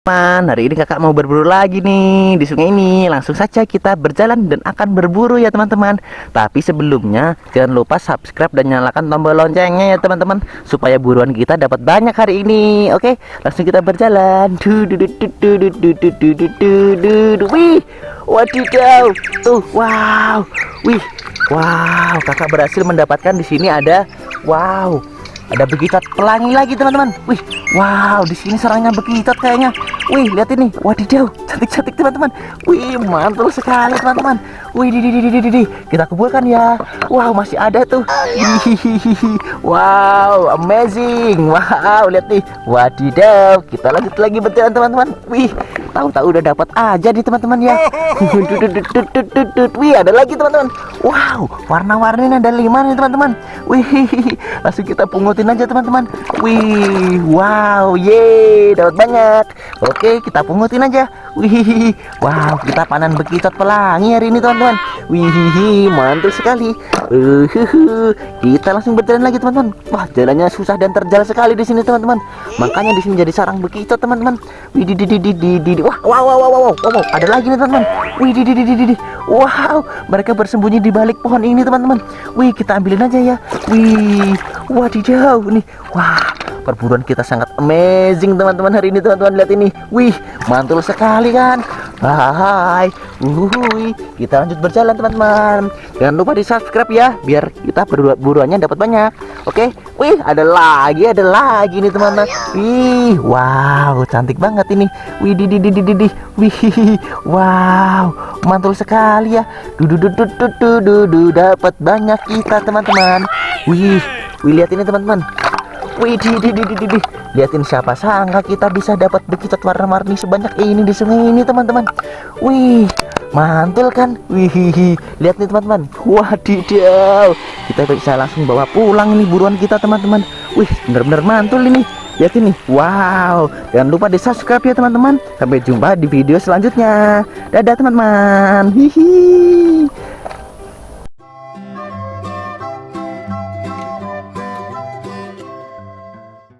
teman hari ini kakak mau berburu lagi nih di sungai ini langsung saja kita berjalan dan akan berburu ya teman-teman tapi sebelumnya jangan lupa subscribe dan nyalakan tombol loncengnya ya teman-teman supaya buruan kita dapat banyak hari ini oke langsung kita berjalan wih wadidaw tuh wow wih wow kakak berhasil mendapatkan di sini ada wow ada begitot pelangi lagi teman-teman. Wih wow di sini serangnya begitot kayaknya. Wih lihat ini. Wadidaw cantik-cantik teman-teman. Wih mantul sekali teman-teman. Wih di di di di di kita kumpulkan ya. Wow masih ada tuh. Hihihi. wow amazing. Wow lihat nih. Wadidaw kita lanjut lagi berjalan teman-teman. Wih tahu-tahu udah dapat aja nih teman-teman ya. Wih ada lagi teman-teman. Wow warna-warni ada lima nih teman-teman. Wih langsung kita pungutin aja teman-teman. Wih wow ye dapat banyak. Oke kita pungutin aja. Wih wow kita panen bekitot pelangi hari ini teman-teman wih mantul sekali. Uh, kita langsung berjalan lagi teman-teman. Wah jalannya susah dan terjal sekali di sini teman-teman. Makanya di sini jadi sarang bekitot teman-teman. Wih di di di di di di wah wow wow wow wow wow ada lagi nih teman-teman. Di wow mereka bersembunyi di balik pohon ini teman-teman. Wih kita ambilin aja ya. Wih wadidaw nih. Wah perburuan kita sangat amazing teman-teman hari ini teman-teman. Lihat ini. Wih mantul sekali kan Hai Uhuy. kita lanjut berjalan teman-teman. Jangan lupa di subscribe ya biar kita buruannya dapat banyak. Oke? Wih ada lagi ada lagi nih teman-teman. Wih wow cantik banget ini. Wih di di di di di wih wow mantul sekali ya. Dudu dudu dudu dudu dapat banyak kita teman-teman. Wih wih lihat ini teman-teman Wih, di, di, di, di, di. liatin siapa sangka kita bisa dapat begitu warna-warni sebanyak ini di sungai ini teman-teman. Wih, mantul kan? Wih, lihat nih teman-teman. Wadidaw, kita bisa langsung bawa pulang ini buruan kita teman-teman. Wih, bener-bener mantul ini. Lihat ini, wow. Jangan lupa di subscribe ya teman-teman. Sampai jumpa di video selanjutnya. Dadah teman-teman. Hihi.